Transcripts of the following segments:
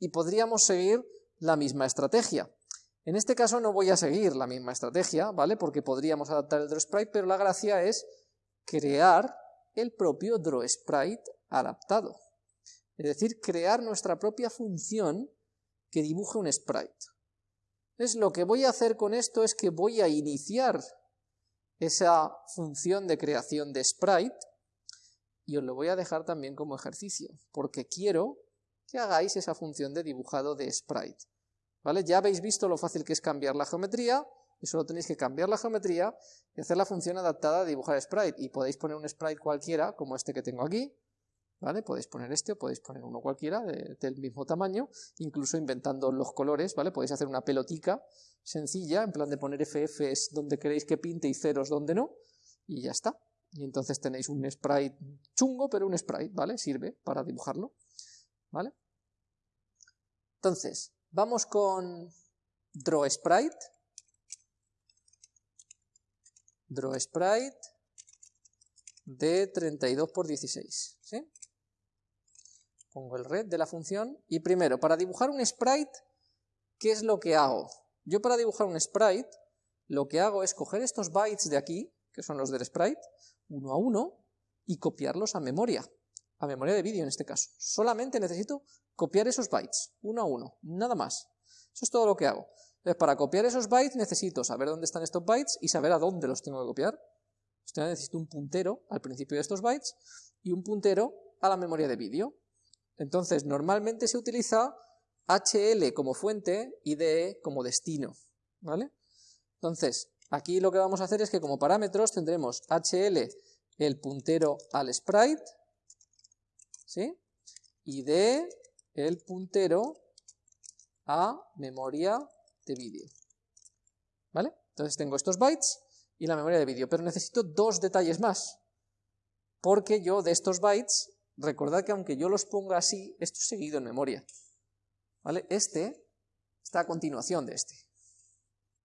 y podríamos seguir la misma estrategia. En este caso no voy a seguir la misma estrategia, ¿vale? Porque podríamos adaptar el drawSprite, pero la gracia es crear el propio drawSprite adaptado. Es decir, crear nuestra propia función que dibuje un sprite. Entonces lo que voy a hacer con esto es que voy a iniciar esa función de creación de sprite y os lo voy a dejar también como ejercicio, porque quiero que hagáis esa función de dibujado de sprite. ¿Vale? Ya habéis visto lo fácil que es cambiar la geometría, y solo tenéis que cambiar la geometría y hacer la función adaptada de dibujar sprite, y podéis poner un sprite cualquiera, como este que tengo aquí, ¿vale? Podéis poner este o podéis poner uno cualquiera del mismo tamaño, incluso inventando los colores, ¿vale? Podéis hacer una pelotica sencilla, en plan de poner FFs donde queréis que pinte y ceros donde no, y ya está. Y entonces tenéis un sprite chungo, pero un sprite, ¿vale? Sirve para dibujarlo, ¿vale? Entonces, vamos con drawSprite. drawsprite de 32 por 16, ¿sí? Pongo el red de la función y primero, para dibujar un sprite, ¿qué es lo que hago? Yo para dibujar un sprite, lo que hago es coger estos bytes de aquí, que son los del sprite, uno a uno, y copiarlos a memoria, a memoria de vídeo en este caso. Solamente necesito copiar esos bytes, uno a uno, nada más. Eso es todo lo que hago. Entonces, para copiar esos bytes necesito saber dónde están estos bytes y saber a dónde los tengo que copiar. Entonces, necesito un puntero al principio de estos bytes y un puntero a la memoria de vídeo. Entonces, normalmente se utiliza HL como fuente y DE como destino, ¿vale? Entonces, aquí lo que vamos a hacer es que como parámetros tendremos HL, el puntero al sprite, ¿sí? Y DE, el puntero a memoria de vídeo, ¿vale? Entonces tengo estos bytes y la memoria de vídeo, pero necesito dos detalles más, porque yo de estos bytes recordad que aunque yo los ponga así, esto es seguido en memoria. ¿Vale? Este está a continuación de este.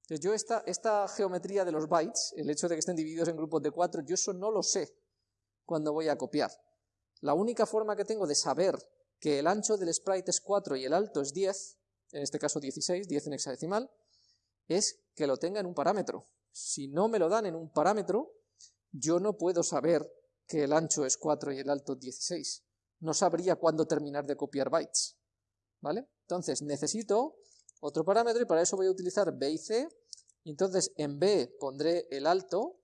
Entonces yo esta, esta geometría de los bytes, el hecho de que estén divididos en grupos de 4, yo eso no lo sé cuando voy a copiar. La única forma que tengo de saber que el ancho del sprite es 4 y el alto es 10, en este caso 16, 10 en hexadecimal, es que lo tenga en un parámetro. Si no me lo dan en un parámetro, yo no puedo saber que el ancho es 4 y el alto 16. No sabría cuándo terminar de copiar bytes. ¿Vale? Entonces necesito otro parámetro y para eso voy a utilizar b y c. Entonces en b pondré el alto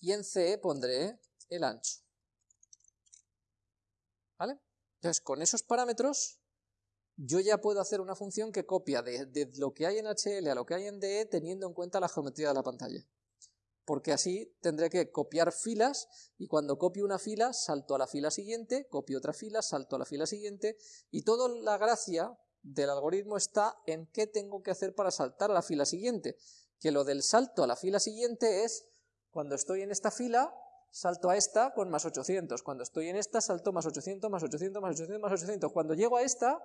y en c pondré el ancho. ¿Vale? Entonces con esos parámetros yo ya puedo hacer una función que copia de, de, lo que hay en HL a lo que hay en DE teniendo en cuenta la geometría de la pantalla porque así tendré que copiar filas y cuando copio una fila salto a la fila siguiente, copio otra fila, salto a la fila siguiente y toda la gracia del algoritmo está en qué tengo que hacer para saltar a la fila siguiente, que lo del salto a la fila siguiente es cuando estoy en esta fila salto a esta con más 800, cuando estoy en esta salto más 800, más 800, más 800, más 800, cuando llego a esta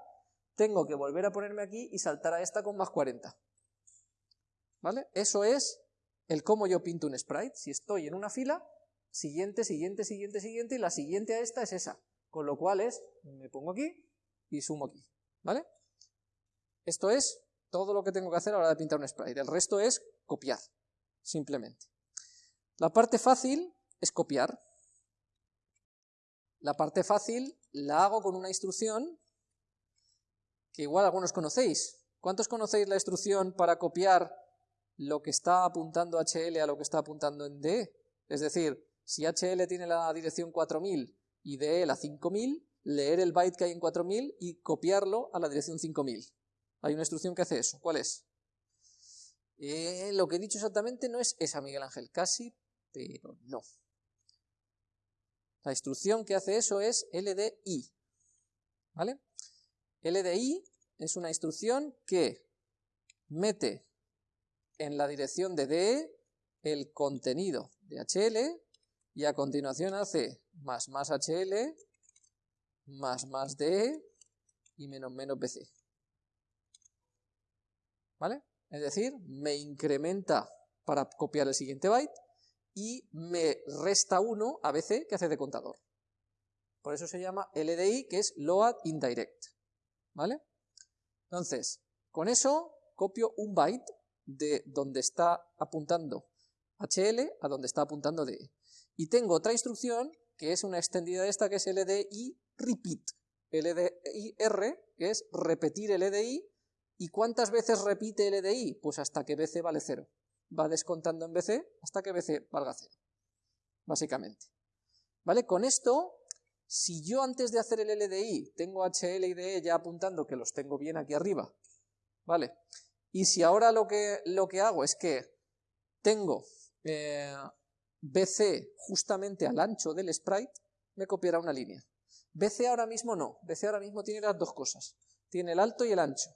tengo que volver a ponerme aquí y saltar a esta con más 40. ¿Vale? Eso es el cómo yo pinto un sprite, si estoy en una fila, siguiente, siguiente, siguiente, siguiente, y la siguiente a esta es esa, con lo cual es, me pongo aquí y sumo aquí, ¿vale? Esto es todo lo que tengo que hacer a la hora de pintar un sprite, el resto es copiar, simplemente. La parte fácil es copiar. La parte fácil la hago con una instrucción que igual algunos conocéis. ¿Cuántos conocéis la instrucción para copiar lo que está apuntando HL a lo que está apuntando en DE. Es decir, si HL tiene la dirección 4000 y DE la 5000, leer el byte que hay en 4000 y copiarlo a la dirección 5000. Hay una instrucción que hace eso. ¿Cuál es? Eh, lo que he dicho exactamente no es esa, Miguel Ángel, casi, pero no. La instrucción que hace eso es LDI. ¿Vale? LDI es una instrucción que mete en la dirección de DE el contenido de HL y a continuación hace más más HL más más DE y menos menos BC. ¿Vale? Es decir, me incrementa para copiar el siguiente byte y me resta 1 a BC que hace de contador. Por eso se llama LDI, que es Load Indirect. ¿vale? Entonces, con eso copio un byte de donde está apuntando HL a donde está apuntando DE. Y tengo otra instrucción que es una extendida de esta que es LDI repeat. LDIR, que es repetir LDI. ¿Y cuántas veces repite LDI? Pues hasta que BC vale 0. Va descontando en BC hasta que BC valga 0. Básicamente. ¿Vale? Con esto, si yo antes de hacer el LDI tengo HL y DE ya apuntando que los tengo bien aquí arriba, ¿vale? Y si ahora lo que, lo que hago es que tengo eh, BC justamente al ancho del sprite, me copiará una línea. BC ahora mismo no, BC ahora mismo tiene las dos cosas, tiene el alto y el ancho.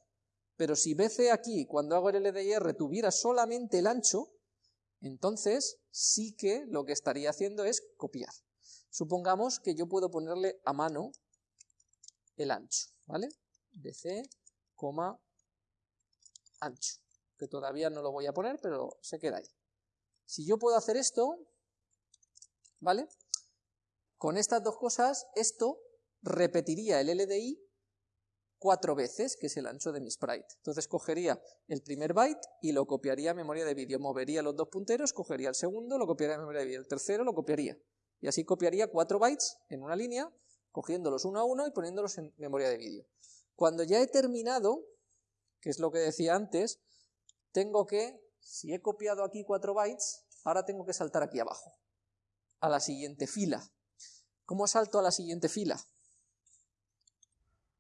Pero si BC aquí, cuando hago el LDIR, tuviera solamente el ancho, entonces sí que lo que estaría haciendo es copiar. Supongamos que yo puedo ponerle a mano el ancho, ¿vale? BC, ancho, que todavía no lo voy a poner, pero se queda ahí. Si yo puedo hacer esto, ¿vale? Con estas dos cosas, esto repetiría el LDI cuatro veces, que es el ancho de mi sprite. Entonces cogería el primer byte y lo copiaría a memoria de vídeo, movería los dos punteros, cogería el segundo, lo copiaría a memoria de vídeo, el tercero lo copiaría. Y así copiaría cuatro bytes en una línea, cogiéndolos uno a uno y poniéndolos en memoria de vídeo. Cuando ya he terminado, que es lo que decía antes, tengo que, si he copiado aquí 4 bytes, ahora tengo que saltar aquí abajo, a la siguiente fila. ¿Cómo salto a la siguiente fila?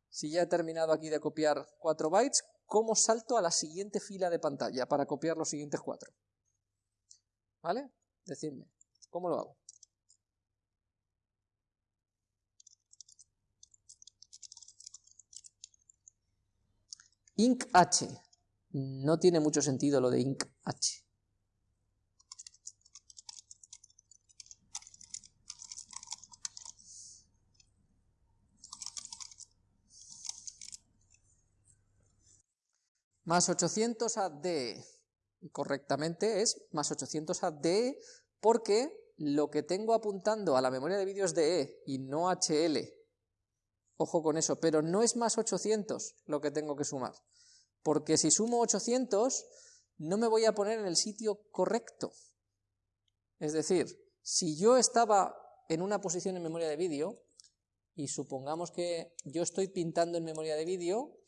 Si ya he terminado aquí de copiar 4 bytes, ¿cómo salto a la siguiente fila de pantalla para copiar los siguientes 4? ¿Vale? Decidme, ¿cómo lo hago? Inc H. No tiene mucho sentido lo de inc H. Más 800 a. Correctamente es más 800 a porque lo que tengo apuntando a la memoria de vídeo es DE y no HL. Ojo con eso, pero no es más 800 lo que tengo que sumar, porque si sumo 800 no me voy a poner en el sitio correcto. Es decir, si yo estaba en una posición en memoria de vídeo, y supongamos que yo estoy pintando en memoria de vídeo,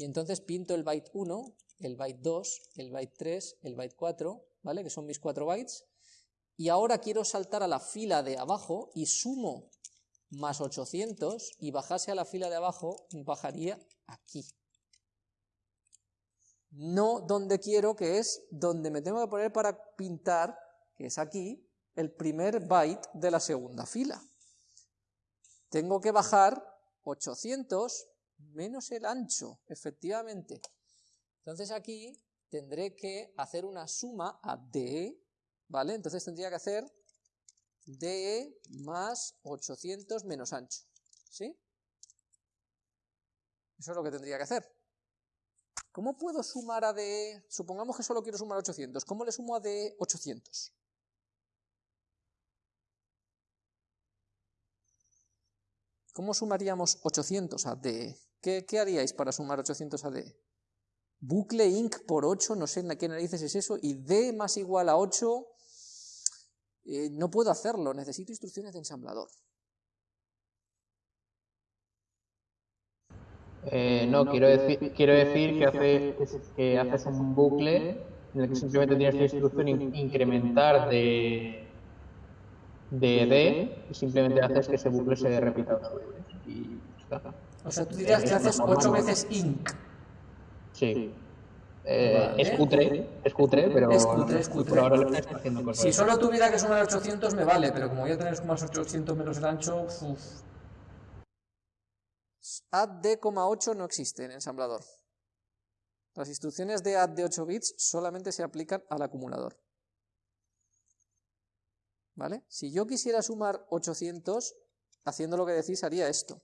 y entonces pinto el byte 1, el byte 2, el byte 3, el byte 4, ¿vale? Que son mis 4 bytes, y ahora quiero saltar a la fila de abajo y sumo más 800 y bajase a la fila de abajo, bajaría aquí. No donde quiero, que es donde me tengo que poner para pintar, que es aquí, el primer byte de la segunda fila. Tengo que bajar 800 menos el ancho, efectivamente. Entonces aquí tendré que hacer una suma a D, ¿vale? Entonces tendría que hacer DE más 800 menos ancho. ¿Sí? Eso es lo que tendría que hacer. ¿Cómo puedo sumar a DE? Supongamos que solo quiero sumar 800. ¿Cómo le sumo a DE 800? ¿Cómo sumaríamos 800 a DE? ¿Qué, ¿Qué, haríais para sumar 800 a DE? Bucle inc por 8, no sé en qué narices es eso, y D más igual a 8 eh, no puedo hacerlo, necesito instrucciones de ensamblador. Eh, no, quiero decir, quiero decir que, hace, que haces un bucle en el que simplemente tienes la instrucción incrementar de, de D y simplemente haces que ese bucle se repita otra vez. Y O sea, tú dirías que haces 8 veces inc. Sí. Eh, es cutre, es cutre, pero es cutre, es cutre. ahora lo estoy haciendo cosas. Si solo tuviera que sumar 800 me vale, pero como voy a tener más 800 menos el ancho, uff. add d,8 no existe en ensamblador. Las instrucciones de add de 8 bits solamente se aplican al acumulador. ¿Vale? Si yo quisiera sumar 800, haciendo lo que decís, haría esto.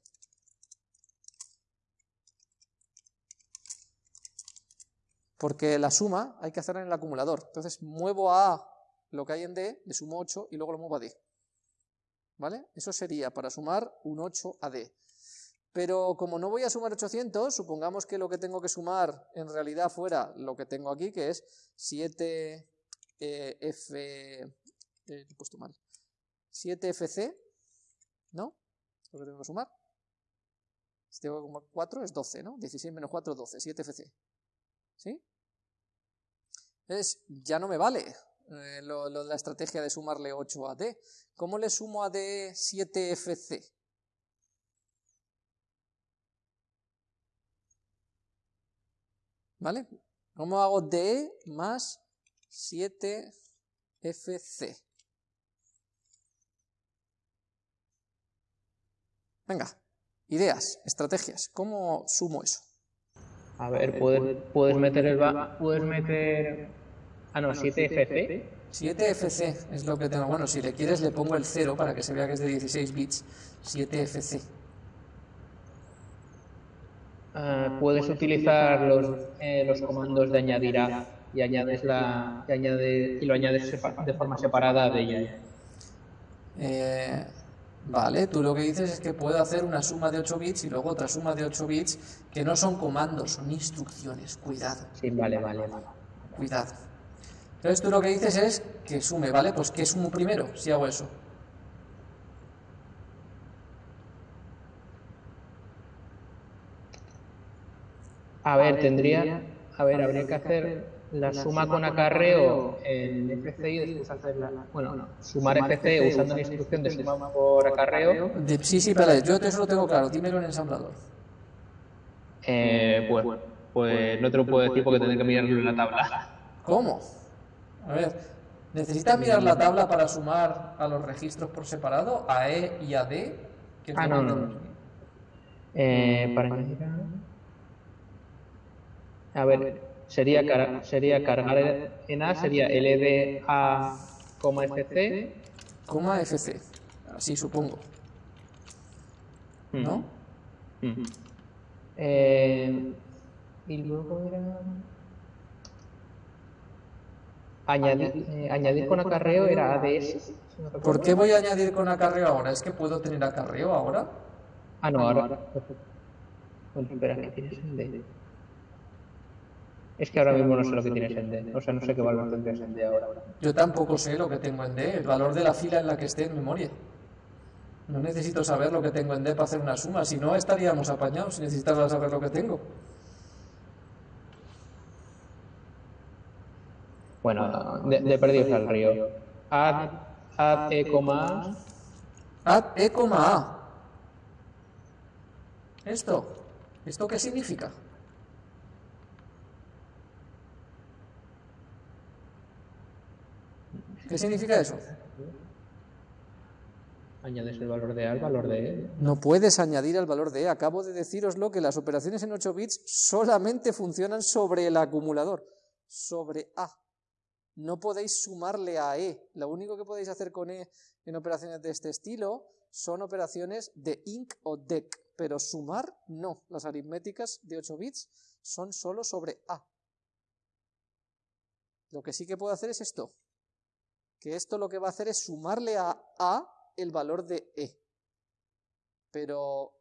Porque la suma hay que hacerla en el acumulador. Entonces muevo a A lo que hay en D, le sumo 8 y luego lo muevo a D. ¿Vale? Eso sería para sumar un 8 a D. Pero como no voy a sumar 800, supongamos que lo que tengo que sumar en realidad fuera lo que tengo aquí, que es 7F... Eh, he puesto mal. 7FC, ¿no? Lo que tengo que sumar. Si tengo 4 es 12, ¿no? 16 menos 4, 12, 7FC. ¿Sí? Entonces, ya no me vale eh, lo, la estrategia de sumarle 8 a D. ¿Cómo le sumo a D 7FC? ¿Vale? ¿Cómo hago D más 7FC? Venga, ideas, estrategias. ¿Cómo sumo eso? A ver, puedes, puedes meter el... Puedes meter... Ah, no, 7FC. 7FC es lo que tengo. Bueno, si le quieres le pongo el 0 para que se vea que es de 16 bits. 7FC. Ah, puedes utilizar los, eh, los comandos de añadir a y añades la y, añade, y lo añades de forma separada de ella. Eh, Vale, tú lo que dices es que puedo hacer una suma de 8 bits y luego otra suma de 8 bits que no son comandos, son instrucciones. Cuidado. Sí, vale, vale, vale. Cuidado. Entonces tú lo que dices es que sume, ¿vale? Pues ¿qué sumo primero si hago eso? A ver, tendría... A ver, habría que hacer la suma con acarreo en FCI y después hacer la, bueno, sumar FC usando la instrucción de suma por acarreo. sí, sí, pero yo eso lo tengo claro, dímelo en ensamblador. Eh, pues, pues no te lo puedo decir porque tendré que mirarlo en la tabla. ¿Cómo? A ver, ¿necesitas mirar la tabla para sumar a los registros por separado, a E y a D? ah, no, no. Eh, para a... a ver, sería, car sería cargar en A, sería LDA, FC. Coma FC, así supongo. ¿No? eh, y luego era... Añadir, eh, añadir con acarreo era ADS. ¿Por qué voy a añadir con acarreo ahora? ¿Es que puedo tener acarreo ahora? Ah, no, ahora. Bueno, espera, que tienes el. Es que ahora mismo no sé lo que tienes en D. O sea, no sé qué valor tendrías en D ahora. Yo tampoco sé lo que tengo en D, el valor de la fila en la que esté en memoria. No necesito saber lo que tengo en D para hacer una suma, si no estaríamos apañados si necesitara saber lo que tengo. Bueno, de, de perdidos al río. Add, add E, A. Add E, A. ¿Esto? ¿Esto qué significa? ¿Qué significa eso? Añades el valor de A al valor de E. No puedes añadir al valor de E. Acabo de deciroslo que las operaciones en 8 bits solamente funcionan sobre el acumulador, sobre A. No podéis sumarle a E. Lo único que podéis hacer con E en operaciones de este estilo son operaciones de INC o DEC, pero sumar no. Las aritméticas de 8 bits son solo sobre A. Lo que sí que puedo hacer es esto que esto lo que va a hacer es sumarle a A el valor de E. Pero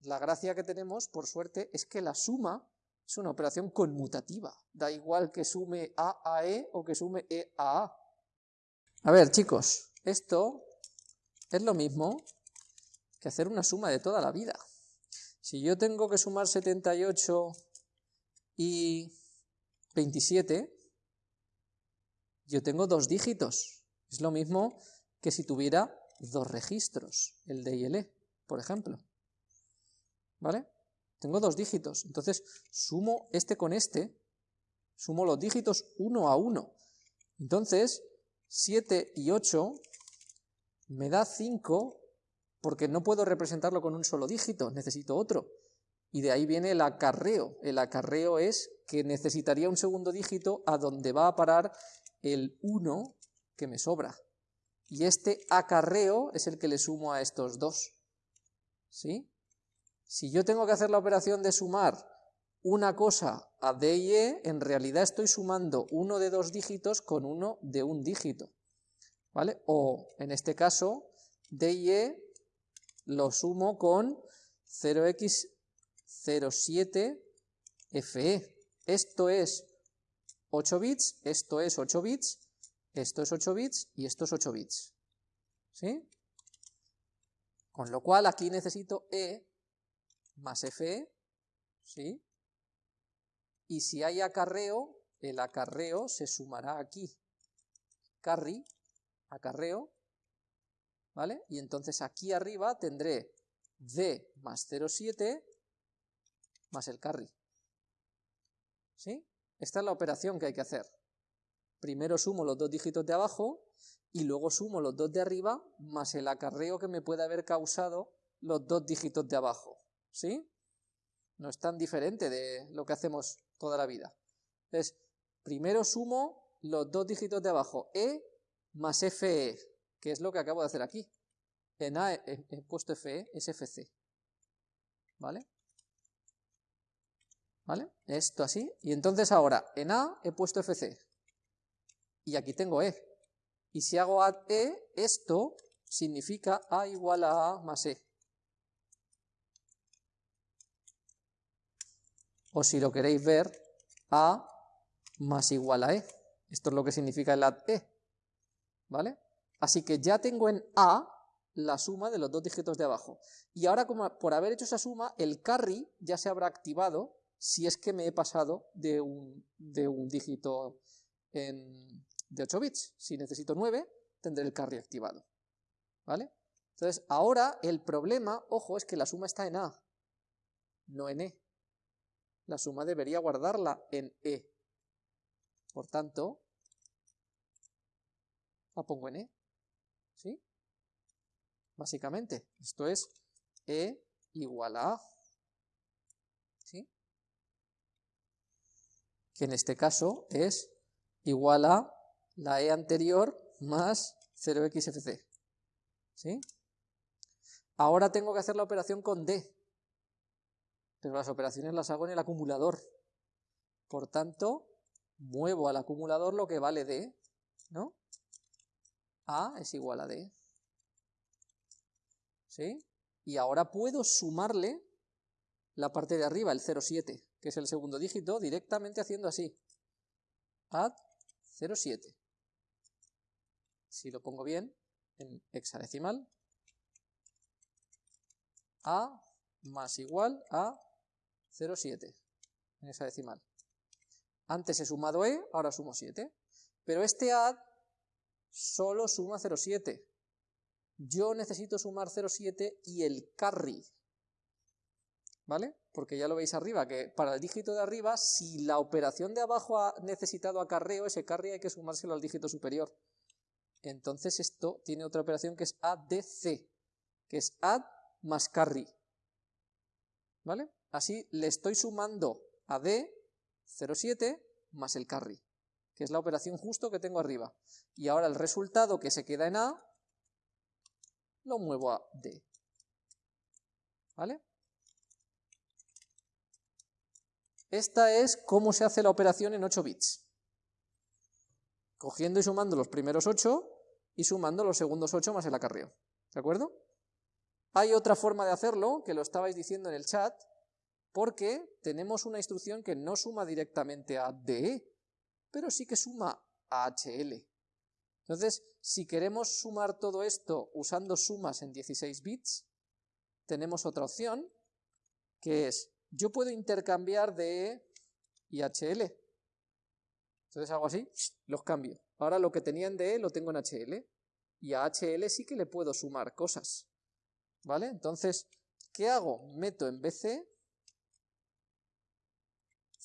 la gracia que tenemos, por suerte, es que la suma es una operación conmutativa. Da igual que sume A a E o que sume E a A. A ver, chicos, esto es lo mismo que hacer una suma de toda la vida. Si yo tengo que sumar 78 y 27, yo tengo dos dígitos. Es lo mismo que si tuviera dos registros, el D y el E, por ejemplo. ¿Vale? Tengo dos dígitos. Entonces, sumo este con este, sumo los dígitos uno a uno. Entonces, 7 y 8 me da 5 porque no puedo representarlo con un solo dígito, necesito otro. Y de ahí viene el acarreo. El acarreo es que necesitaría un segundo dígito a donde va a parar el 1 que me sobra. Y este acarreo es el que le sumo a estos dos. ¿Sí? Si yo tengo que hacer la operación de sumar una cosa a D y E, en realidad estoy sumando uno de dos dígitos con uno de un dígito. ¿Vale? O, en este caso, D y E lo sumo con 0x07fe. Esto es 8 bits, esto es 8 bits, esto es 8 bits y esto es 8 bits. ¿Sí? Con lo cual aquí necesito e más fe, ¿sí? Y si hay acarreo, el acarreo se sumará aquí. Carry, acarreo, ¿vale? Y entonces aquí arriba tendré d más 0,7 más el carry. ¿Sí? Esta es la operación que hay que hacer. Primero sumo los dos dígitos de abajo y luego sumo los dos de arriba más el acarreo que me puede haber causado los dos dígitos de abajo. ¿Sí? No es tan diferente de lo que hacemos toda la vida. Entonces, primero sumo los dos dígitos de abajo, E más FE, que es lo que acabo de hacer aquí. En A he, puesto FE, es FC. ¿Vale? ¿Vale? Esto así. Y entonces ahora, en A he puesto FC. Y aquí tengo E. Y si hago add E, esto significa A igual a A más E. O si lo queréis ver, A más igual a E. Esto es lo que significa el add E. ¿Vale? Así que ya tengo en A la suma de los dos dígitos de abajo. Y ahora, como por haber hecho esa suma, el carry ya se habrá activado si es que me he pasado de un, de un dígito en, de 8 bits. Si necesito 9, tendré el carry activado. ¿Vale? Entonces, ahora el problema, ojo, es que la suma está en A, no en E. La suma debería guardarla en E. Por tanto, la pongo en E. ¿Sí? Básicamente, esto es E igual a A. ¿Sí? Que en este caso es igual a la E anterior más 0xfc. ¿Sí? Ahora tengo que hacer la operación con D, pero las operaciones las hago en el acumulador. Por tanto, muevo al acumulador lo que vale D, ¿no? A es igual a D. ¿Sí? Y ahora puedo sumarle la parte de arriba, el 0,7, que es el segundo dígito, directamente haciendo así. Add 0,7 si lo pongo bien, en hexadecimal, A más igual a 0,7 en hexadecimal. Antes he sumado E, ahora sumo 7. Pero este add solo suma 0,7. Yo necesito sumar 0,7 y el carry. ¿Vale? Porque ya lo veis arriba, que para el dígito de arriba, si la operación de abajo ha necesitado acarreo, ese carry hay que sumárselo al dígito superior. Entonces esto tiene otra operación que es ADC, que es add más carry. ¿Vale? Así le estoy sumando a D 0,7 más el carry, que es la operación justo que tengo arriba. Y ahora el resultado que se queda en A lo muevo a D. ¿Vale? Esta es cómo se hace la operación en 8 bits cogiendo y sumando los primeros 8 y sumando los segundos 8 más el acarreo. ¿De acuerdo? Hay otra forma de hacerlo, que lo estabais diciendo en el chat, porque tenemos una instrucción que no suma directamente a DE, pero sí que suma a HL. Entonces, si queremos sumar todo esto usando sumas en 16 bits, tenemos otra opción, que es, yo puedo intercambiar DE y HL. Entonces hago así, los cambio. Ahora lo que tenía en DE lo tengo en HL. Y a HL sí que le puedo sumar cosas. ¿Vale? Entonces, ¿qué hago? Meto en BC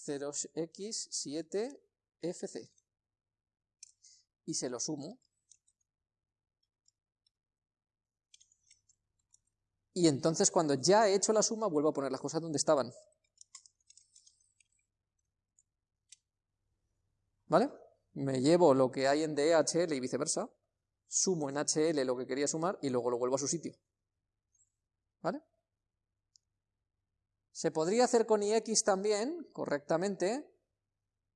0x7fc. Y se lo sumo. Y entonces cuando ya he hecho la suma vuelvo a poner las cosas donde estaban. ¿Vale? Me llevo lo que hay en DHL y viceversa, sumo en HL lo que quería sumar y luego lo vuelvo a su sitio. ¿Vale? Se podría hacer con IX también, correctamente,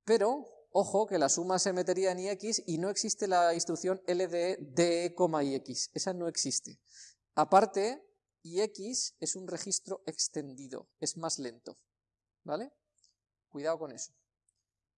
pero, ojo, que la suma se metería en IX y no existe la instrucción LDE DE, IX. Esa no existe. Aparte, y X es un registro extendido, es más lento, ¿vale? Cuidado con eso.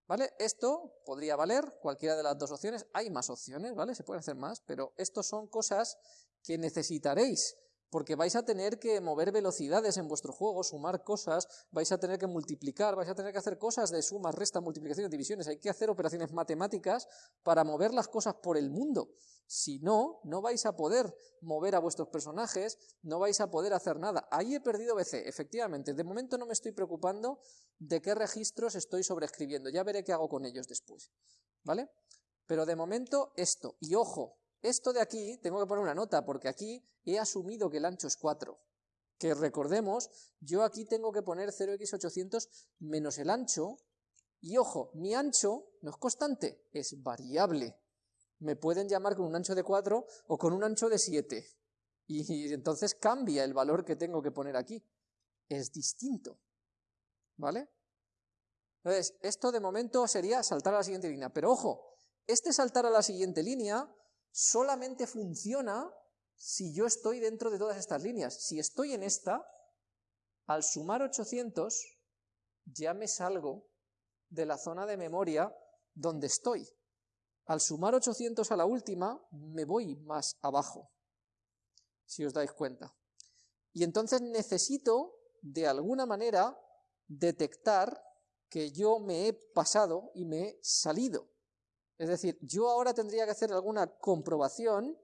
¿Vale? Esto podría valer cualquiera de las dos opciones, hay más opciones, ¿vale? Se pueden hacer más, pero estos son cosas que necesitaréis porque vais a tener que mover velocidades en vuestro juego, sumar cosas, vais a tener que multiplicar, vais a tener que hacer cosas de sumas, restas, multiplicaciones, divisiones, hay que hacer operaciones matemáticas para mover las cosas por el mundo. Si no, no vais a poder mover a vuestros personajes, no vais a poder hacer nada. Ahí he perdido BC, efectivamente. De momento no me estoy preocupando de qué registros estoy sobreescribiendo, ya veré qué hago con ellos después. ¿Vale? Pero de momento esto, y ojo, esto de aquí, tengo que poner una nota, porque aquí he asumido que el ancho es 4. Que recordemos, yo aquí tengo que poner 0x800 menos el ancho, y ojo, mi ancho no es constante, es variable. Me pueden llamar con un ancho de 4 o con un ancho de 7. Y, entonces cambia el valor que tengo que poner aquí. Es distinto. ¿Vale? Entonces, esto de momento sería saltar a la siguiente línea. Pero ojo, este saltar a la siguiente línea solamente funciona si yo estoy dentro de todas estas líneas. Si estoy en esta, al sumar 800, ya me salgo de la zona de memoria donde estoy. Al sumar 800 a la última, me voy más abajo, si os dais cuenta. Y entonces necesito, de alguna manera, detectar que yo me he pasado y me he salido. Es decir, yo ahora tendría que hacer alguna comprobación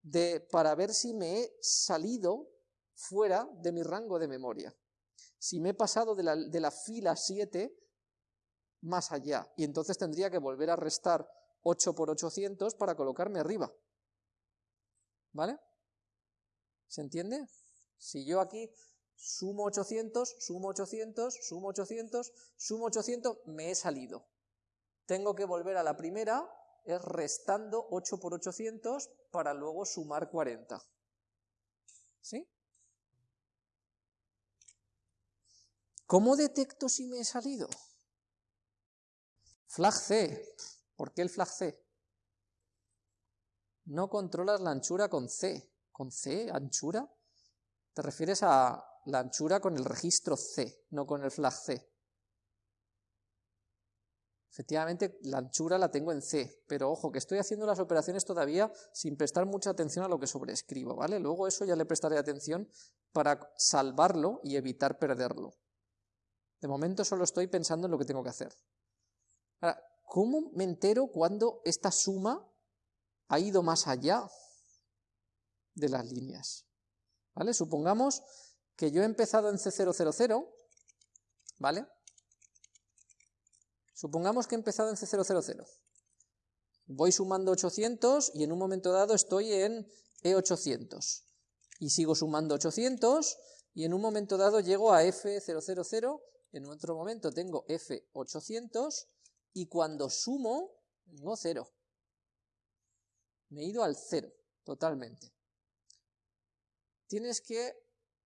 de, para ver si me he salido fuera de mi rango de memoria. Si me he pasado de la, de la fila 7 más allá. Y entonces tendría que volver a restar 8 por 800 para colocarme arriba. ¿Vale? ¿Se entiende? Si yo aquí sumo 800, sumo 800, sumo 800, sumo 800, me he salido tengo que volver a la primera, es restando 8 por 800 para luego sumar 40. ¿Sí? ¿Cómo detecto si me he salido? Flag C. ¿Por qué el flag C? No controlas la anchura con C. ¿Con C? ¿Anchura? Te refieres a la anchura con el registro C, no con el flag C. Efectivamente, la anchura la tengo en C, pero ojo, que estoy haciendo las operaciones todavía sin prestar mucha atención a lo que sobreescribo, ¿vale? Luego eso ya le prestaré atención para salvarlo y evitar perderlo. De momento solo estoy pensando en lo que tengo que hacer. Ahora, ¿cómo me entero cuando esta suma ha ido más allá de las líneas? ¿Vale? Supongamos que yo he empezado en C000, ¿vale? Supongamos que he empezado en C000. Voy sumando 800 y en un momento dado estoy en E800. Y sigo sumando 800 y en un momento dado llego a F000, en otro momento tengo F800 y cuando sumo, tengo 0. Me he ido al 0, totalmente. Tienes que,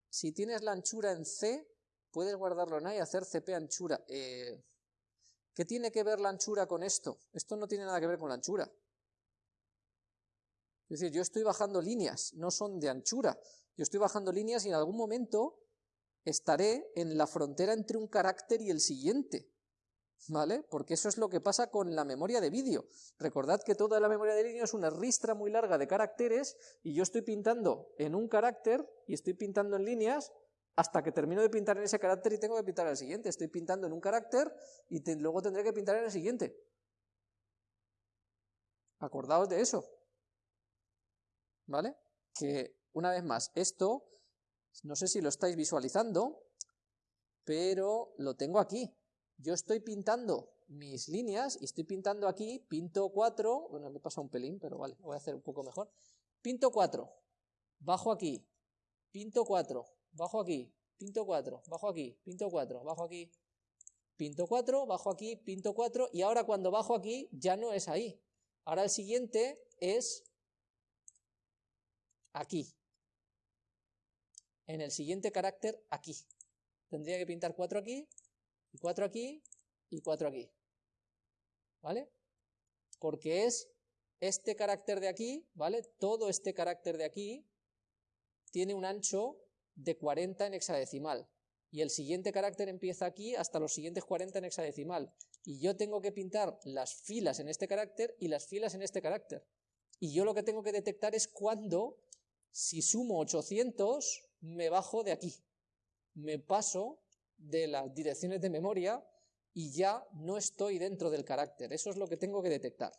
si tienes la anchura en C, puedes guardarlo en A y hacer CP anchura. Eh, ¿Qué tiene que ver la anchura con esto? Esto no tiene nada que ver con la anchura. Es decir, yo estoy bajando líneas, no son de anchura. Yo estoy bajando líneas y en algún momento estaré en la frontera entre un carácter y el siguiente. ¿Vale? Porque eso es lo que pasa con la memoria de vídeo. Recordad que toda la memoria de vídeo es una ristra muy larga de caracteres y yo estoy pintando en un carácter y estoy pintando en líneas hasta que termino de pintar en ese carácter y tengo que pintar en el siguiente. Estoy pintando en un carácter y luego tendré que pintar en el siguiente. Acordaos de eso. ¿Vale? Que, una vez más, esto, no sé si lo estáis visualizando, pero lo tengo aquí. Yo estoy pintando mis líneas y estoy pintando aquí, pinto 4, bueno, me pasa un pelín, pero vale, voy a hacer un poco mejor. Pinto 4, bajo aquí, pinto 4, bajo aquí, pinto 4, bajo aquí, pinto 4, bajo aquí, pinto 4, bajo aquí, pinto 4, y ahora cuando bajo aquí ya no es ahí. Ahora el siguiente es aquí. En el siguiente carácter, aquí. Tendría que pintar 4 aquí, y 4 aquí, y 4 aquí. ¿Vale? Porque es este carácter de aquí, ¿vale? Todo este carácter de aquí tiene un ancho de 40 en hexadecimal. Y el siguiente carácter empieza aquí hasta los siguientes 40 en hexadecimal. Y yo tengo que pintar las filas en este carácter y las filas en este carácter. Y yo lo que tengo que detectar es cuando, si sumo 800, me bajo de aquí. Me paso de las direcciones de memoria y ya no estoy dentro del carácter. Eso es lo que tengo que detectar.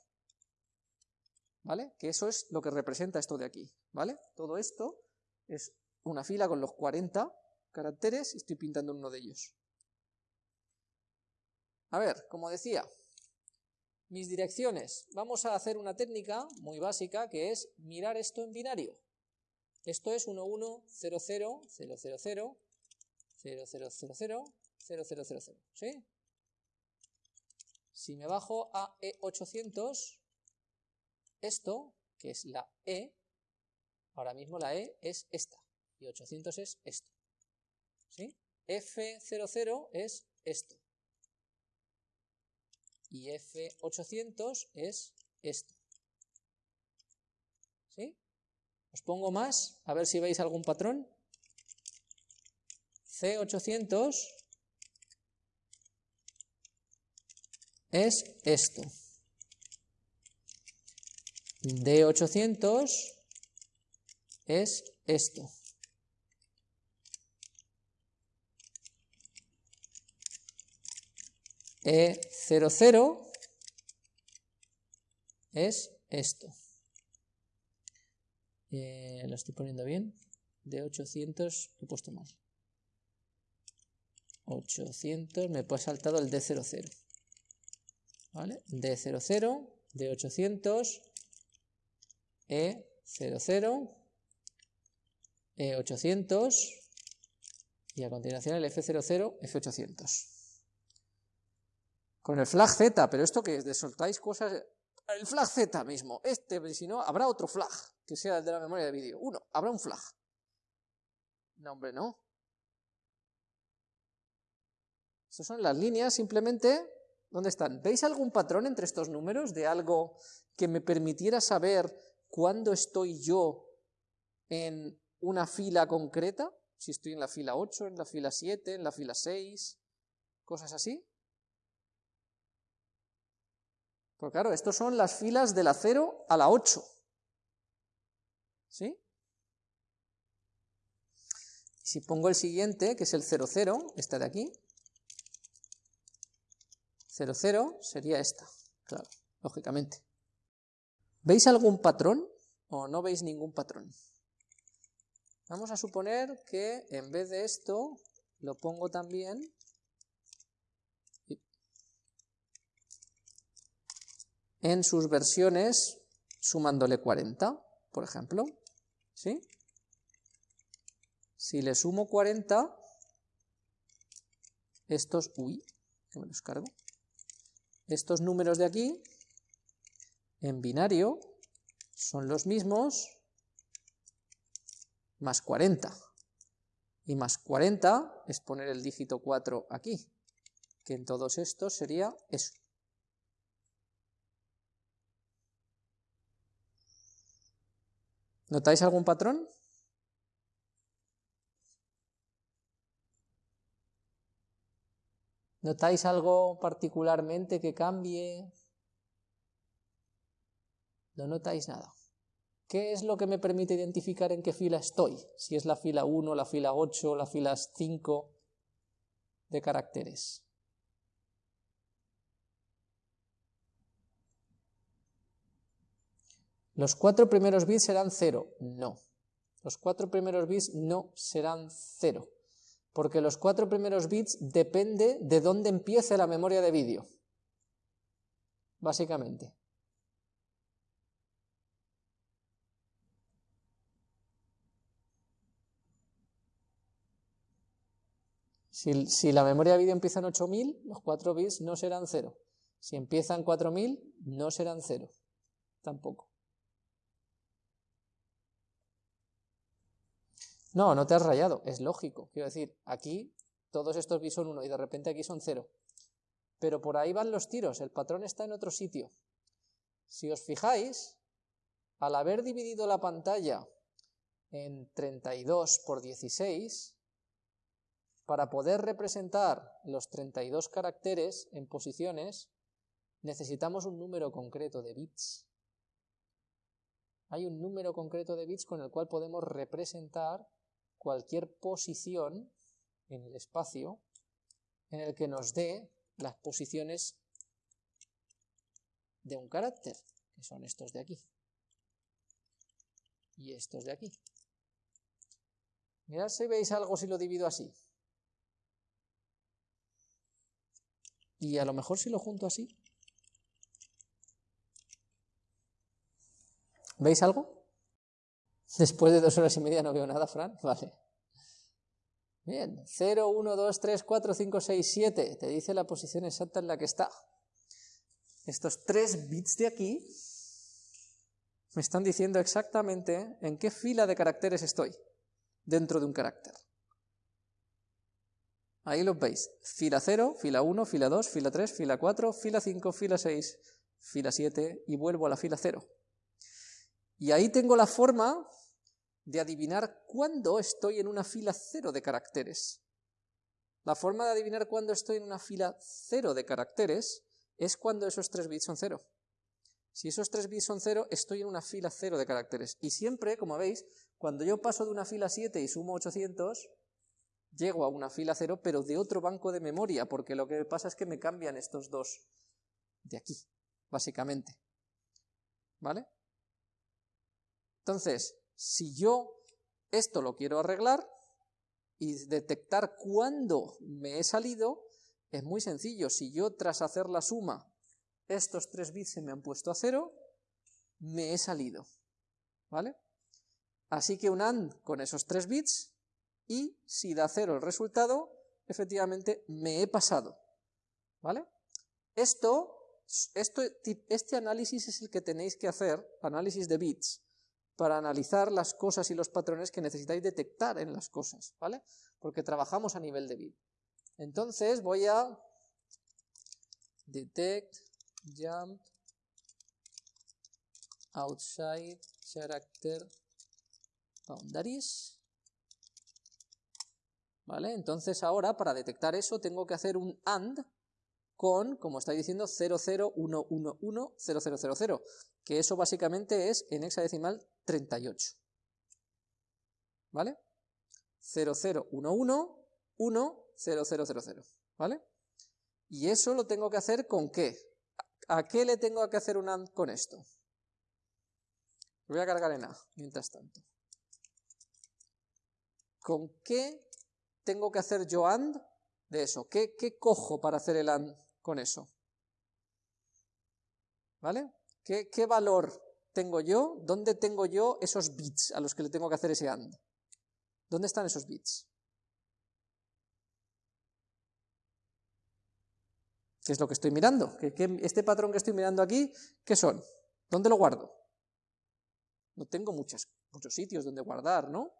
¿Vale? Que eso es lo que representa esto de aquí. ¿Vale? Todo esto es una fila con los 40 caracteres y estoy pintando uno de ellos. A ver, como decía, mis direcciones. Vamos a hacer una técnica muy básica que es mirar esto en binario. Esto es 1, 1, 0, 0, 0, 0, 0, 0, 0, 0, 0, 0, 0, 0, 0, ¿sí? Si me bajo a E800, esto, que es la E, ahora mismo la E es esta, y 800 es esto, ¿sí? F00 es esto, y F800 es esto, ¿sí? Os pongo más, a ver si veis algún patrón. C800 es esto. D800 es esto. E00 es esto. Eh, lo estoy poniendo bien. D800 lo he puesto mal. 800, me he saltado el D00. ¿Vale? D00, D800, E00, E800 y a continuación el F00, F800. Con el flag Z, pero esto que de soltáis cosas... El flag Z mismo, este, si no, habrá otro flag, que sea el de la memoria de vídeo. Uno, habrá un flag. No, hombre, no. Estas son las líneas, simplemente ¿Dónde están? ¿Veis algún patrón entre estos números de algo que me permitiera saber cuándo estoy yo en una fila concreta? Si estoy en la fila 8, en la fila 7, en la fila 6, cosas así. Pues claro, estos son las filas de la 0 a la 8. ¿Sí? Si pongo el siguiente, que es el 00, este de aquí, 0, 0 sería esta, claro, lógicamente. ¿Veis algún patrón o no veis ningún patrón? Vamos a suponer que en vez de esto lo pongo también en sus versiones sumándole 40, por ejemplo. ¿Sí? Si le sumo 40, estos... Uy, que me los cargo estos números de aquí, en binario, son los mismos más 40. Y más 40 es poner el dígito 4 aquí, que en todos estos sería eso. ¿Notáis algún patrón? ¿Notáis algo particularmente que cambie? No notáis nada. ¿Qué es lo que me permite identificar en qué fila estoy? Si es la fila 1, la fila 8, la fila 5 de caracteres. ¿Los cuatro primeros bits serán 0? No. Los cuatro primeros bits no serán 0 porque los cuatro primeros bits depende de dónde empiece la memoria de vídeo, básicamente. Si, la memoria de vídeo empieza en 8000, los 4 bits no serán 0. Si empieza en 4000, no serán 0. Tampoco. No, no te has rayado, es lógico. Quiero decir, aquí todos estos bits son 1 y de repente aquí son 0. Pero por ahí van los tiros, el patrón está en otro sitio. Si os fijáis, al haber dividido la pantalla en 32 por 16, para poder representar los 32 caracteres en posiciones, necesitamos un número concreto de bits. Hay un número concreto de bits con el cual podemos representar cualquier posición en el espacio en el que nos dé las posiciones de un carácter, que son estos de aquí y estos de aquí. Mirad si veis algo si lo divido así. Y a lo mejor si lo junto así. ¿Veis algo? Después de dos horas y media no veo nada, Fran. Vale. Bien, 0, 1, 2, 3, 4, 5, 6, 7. Te dice la posición exacta en la que está. Estos tres bits de aquí me están diciendo exactamente en qué fila de caracteres estoy dentro de un carácter. Ahí lo veis. Fila 0, fila 1, fila 2, fila 3, fila 4, fila 5, fila 6, fila 7 y vuelvo a la fila 0. Y ahí tengo la forma de adivinar cuándo estoy en una fila 0 de caracteres. La forma de adivinar cuándo estoy en una fila 0 de caracteres es cuando esos 3 bits son 0. Si esos 3 bits son 0, estoy en una fila 0 de caracteres. Y siempre, como veis, cuando yo paso de una fila 7 y sumo 800, llego a una fila 0, pero de otro banco de memoria, porque lo que pasa es que me cambian estos dos de aquí, básicamente. ¿Vale? Entonces, si yo esto lo quiero arreglar y detectar cuándo me he salido, es muy sencillo. Si yo tras hacer la suma estos tres bits se me han puesto a cero, me he salido, ¿vale? Así que un AND con esos tres bits, y si da cero el resultado, efectivamente me he pasado, ¿vale? Esto, este análisis es el que tenéis que hacer, análisis de bits, para analizar las cosas y los patrones que necesitáis detectar en las cosas, ¿vale? Porque trabajamos a nivel de bit. Entonces voy a detect jump outside character boundaries. ¿Vale? Entonces ahora para detectar eso tengo que hacer un AND con, como estáis diciendo, 00110000, que eso básicamente es en hexadecimal 38. ¿Vale? 00111000, ¿vale? Y eso lo tengo que hacer con qué? ¿A qué le tengo que hacer un AND con esto? Lo voy a cargar en A, mientras tanto. ¿Con qué tengo que hacer yo AND de eso? ¿Qué, qué cojo para hacer el AND con eso? ¿Vale? ¿Qué, ¿Qué valor tengo yo? ¿Dónde tengo yo esos bits a los que le tengo que hacer ese AND? ¿Dónde están esos bits? ¿Qué es lo que estoy mirando? ¿Qué, este patrón que estoy mirando aquí, ¿qué son? ¿Dónde lo guardo? No tengo muchos sitios donde guardar, ¿no?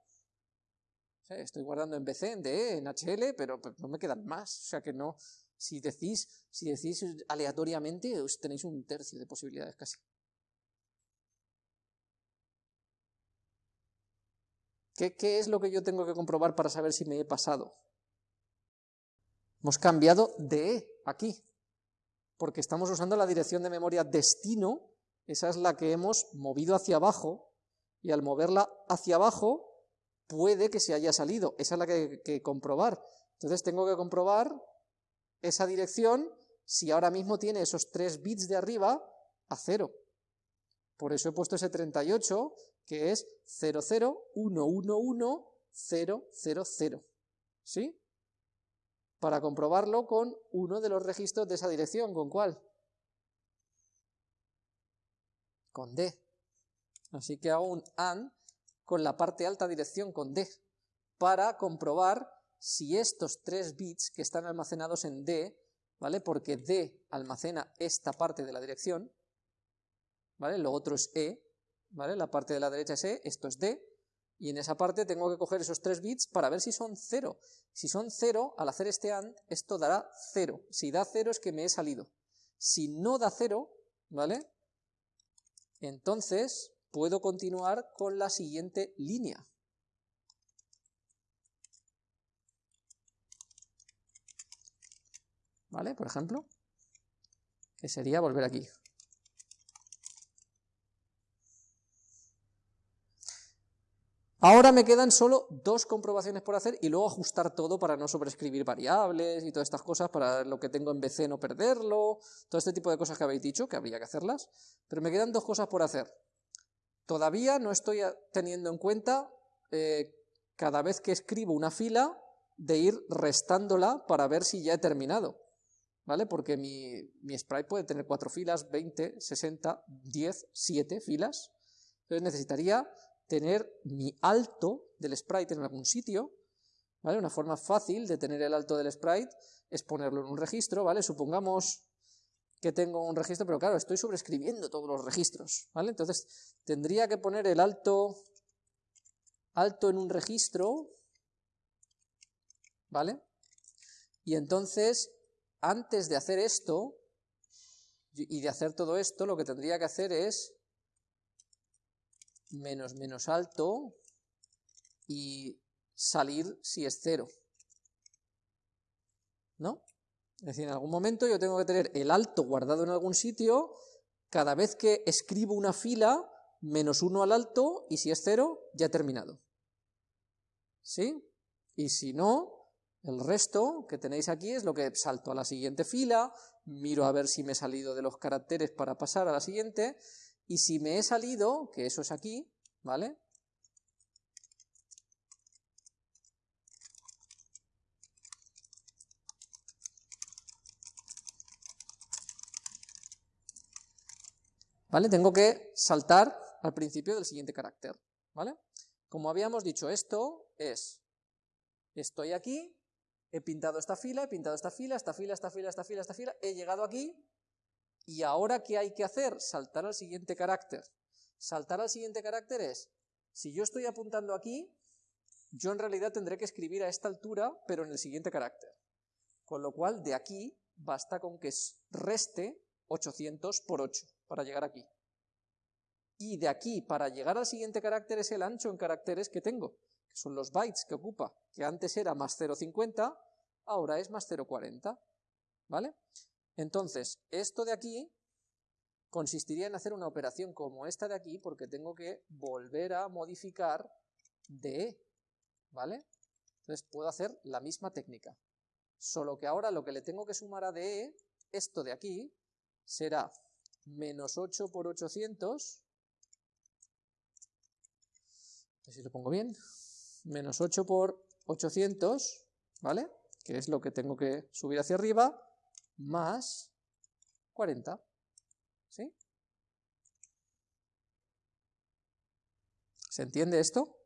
estoy guardando en BC, en DE, en HL, pero no me quedan más. O sea que no, si decís, si decís aleatoriamente, os tenéis un tercio de posibilidades casi. ¿Qué, ¿Qué es lo que yo tengo que comprobar para saber si me he pasado? Hemos cambiado de E aquí porque estamos usando la dirección de memoria destino, esa es la que hemos movido hacia abajo, y al moverla hacia abajo puede que se haya salido, esa es la que hay que comprobar. Entonces tengo que comprobar esa dirección si ahora mismo tiene esos tres bits de arriba a cero. Por eso he puesto ese 38, que es 001110000. ¿Sí? para comprobarlo con uno de los registros de esa dirección. ¿Con cuál? Con D. Así que hago un AND con la parte alta dirección con D, para comprobar si estos tres bits que están almacenados en D, ¿vale? Porque D almacena esta parte de la dirección, ¿vale? Lo otro es E, ¿vale? La parte de la derecha es E, esto es D, y en esa parte tengo que coger esos 3 bits para ver si son 0. Si son 0, al hacer este AND, esto dará 0. Si da 0 es que me he salido. Si no da 0, ¿vale? Entonces puedo continuar con la siguiente línea. ¿Vale? Por ejemplo, que sería volver aquí. Ahora me quedan solo dos comprobaciones por hacer y luego ajustar todo para no sobreescribir variables y todas estas cosas, para lo que tengo en BC no perderlo, todo este tipo de cosas que habéis dicho, que habría que hacerlas, pero me quedan dos cosas por hacer. Todavía no estoy teniendo en cuenta eh, cada vez que escribo una fila de ir restándola para ver si ya he terminado, ¿vale? Porque mi, mi sprite puede tener cuatro filas, 20, 60, 10, 7 filas, entonces necesitaría tener mi alto del sprite en algún sitio, ¿vale? Una forma fácil de tener el alto del sprite es ponerlo en un registro, ¿vale? Supongamos que tengo un registro, pero claro, estoy sobrescribiendo todos los registros, ¿vale? Entonces, tendría que poner el alto, alto en un registro, ¿vale? Y entonces, antes de hacer esto, y de hacer todo esto, lo que tendría que hacer es menos menos alto y salir si es cero. ¿No? Es decir, en algún momento yo tengo que tener el alto guardado en algún sitio, cada vez que escribo una fila, menos uno al alto, y si es cero, ya he terminado. ¿Sí? Y si no, el resto que tenéis aquí es lo que salto a la siguiente fila, miro a ver si me he salido de los caracteres para pasar a la siguiente, y si me he salido, que eso es aquí, ¿vale? ¿Vale? Tengo que saltar al principio del siguiente carácter, ¿vale? Como habíamos dicho, esto es, estoy aquí, he pintado esta fila, he pintado esta fila, esta fila, esta fila, esta fila, esta fila, he llegado aquí, y ahora, ¿qué hay que hacer? Saltar al siguiente carácter. Saltar al siguiente carácter es, si yo estoy apuntando aquí, yo en realidad tendré que escribir a esta altura, pero en el siguiente carácter. Con lo cual, de aquí, basta con que reste 800 por 8 para llegar aquí. Y de aquí, para llegar al siguiente carácter, es el ancho en caracteres que tengo, que son los bytes que ocupa, que antes era más 0,50, ahora es más 0,40, ¿vale? Entonces, esto de aquí consistiría en hacer una operación como esta de aquí, porque tengo que volver a modificar de, ¿vale? Entonces puedo hacer la misma técnica, solo que ahora lo que le tengo que sumar a DE, esto de aquí, será menos 8 por 800, a ver si lo pongo bien, menos 8 por 800, ¿vale? Que es lo que tengo que subir hacia arriba, más 40. ¿Sí? ¿Se entiende esto?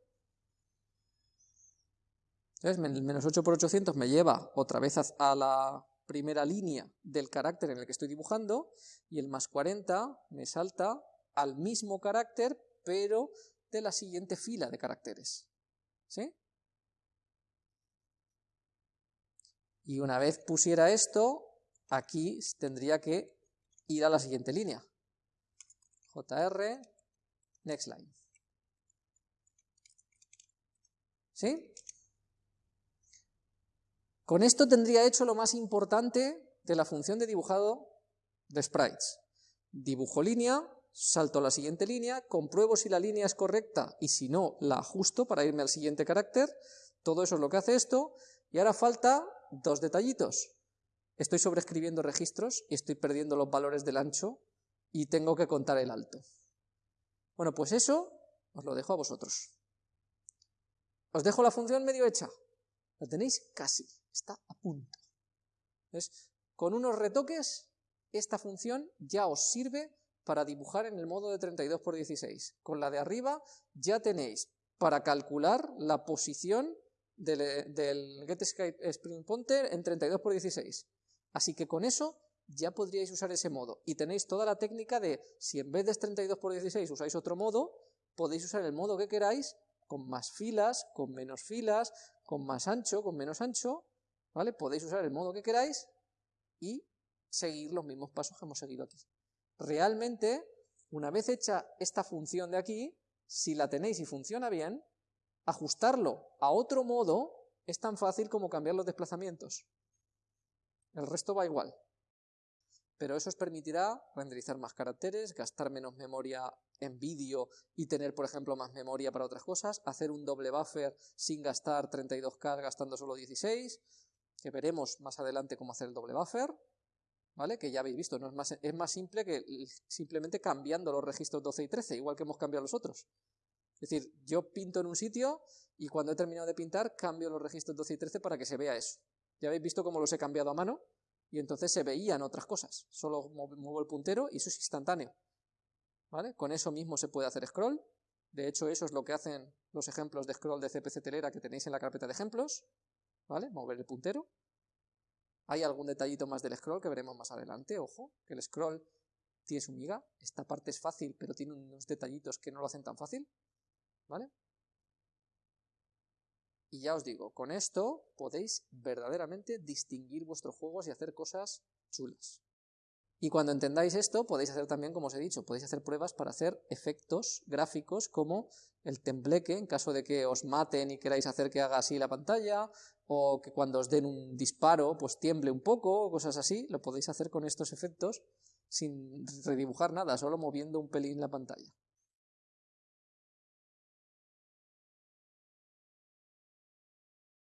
Entonces, el menos 8 por 800 me lleva otra vez a la primera línea del carácter en el que estoy dibujando, y el más 40 me salta al mismo carácter, pero de la siguiente fila de caracteres. ¿Sí? Y una vez pusiera esto, aquí tendría que ir a la siguiente línea. JR, next line. ¿Sí? Con esto tendría hecho lo más importante de la función de dibujado de sprites. Dibujo línea, salto a la siguiente línea, compruebo si la línea es correcta y si no, la ajusto para irme al siguiente carácter. Todo eso es lo que hace esto. Y ahora falta dos detallitos estoy sobreescribiendo registros y estoy perdiendo los valores del ancho y tengo que contar el alto. Bueno, pues eso os lo dejo a vosotros. Os dejo la función medio hecha. La tenéis casi, está a punto. Con unos retoques, esta función ya os sirve para dibujar en el modo de 32 por 16. Con la de arriba ya tenéis para calcular la posición del, del getSkySpringPointer en 32 por 16. Así que con eso ya podríais usar ese modo. Y tenéis toda la técnica de, si en vez de 32 por 16 usáis otro modo, podéis usar el modo que queráis, con más filas, con menos filas, con más ancho, con menos ancho, ¿vale? Podéis usar el modo que queráis y seguir los mismos pasos que hemos seguido aquí. Realmente, una vez hecha esta función de aquí, si la tenéis y funciona bien, ajustarlo a otro modo es tan fácil como cambiar los desplazamientos. El resto va igual. Pero eso os permitirá renderizar más caracteres, gastar menos memoria en vídeo y tener, por ejemplo, más memoria para otras cosas, hacer un doble buffer sin gastar 32K gastando solo 16, que veremos más adelante cómo hacer el doble buffer, ¿vale? Que ya habéis visto, no es, más, es más simple que simplemente cambiando los registros 12 y 13, igual que hemos cambiado los otros. Es decir, yo pinto en un sitio y cuando he terminado de pintar cambio los registros 12 y 13 para que se vea eso. Ya habéis visto cómo los he cambiado a mano y entonces se veían otras cosas. Solo muevo el puntero y eso es instantáneo. ¿Vale? Con eso mismo se puede hacer scroll. De hecho, eso es lo que hacen los ejemplos de scroll de CPC Telera que tenéis en la carpeta de ejemplos. ¿Vale? Mover el puntero. Hay algún detallito más del scroll que veremos más adelante. Ojo, que el scroll tiene su miga. Esta parte es fácil, pero tiene unos detallitos que no lo hacen tan fácil. ¿Vale? Y ya os digo, con esto podéis verdaderamente distinguir vuestros juegos y hacer cosas chulas. Y cuando entendáis esto, podéis hacer también, como os he dicho, podéis hacer pruebas para hacer efectos gráficos como el tembleque, en caso de que os maten y queráis hacer que haga así la pantalla, o que cuando os den un disparo, pues tiemble un poco, o cosas así, lo podéis hacer con estos efectos sin redibujar nada, solo moviendo un pelín la pantalla.